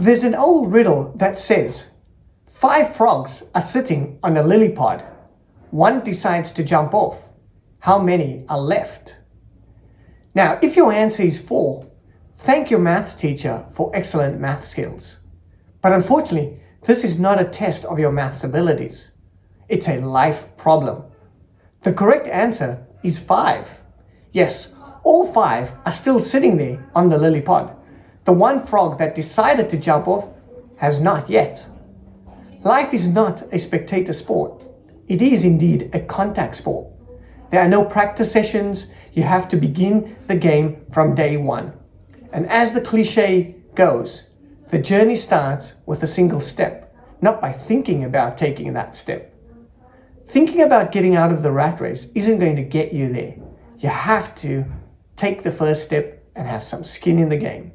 There's an old riddle that says, five frogs are sitting on a lily pod. One decides to jump off. How many are left? Now, if your answer is four, thank your math teacher for excellent math skills. But unfortunately, this is not a test of your maths abilities. It's a life problem. The correct answer is five. Yes, all five are still sitting there on the lily pod. The one frog that decided to jump off has not yet. Life is not a spectator sport. It is indeed a contact sport. There are no practice sessions. You have to begin the game from day one. And as the cliche goes, the journey starts with a single step, not by thinking about taking that step. Thinking about getting out of the rat race isn't going to get you there. You have to take the first step and have some skin in the game.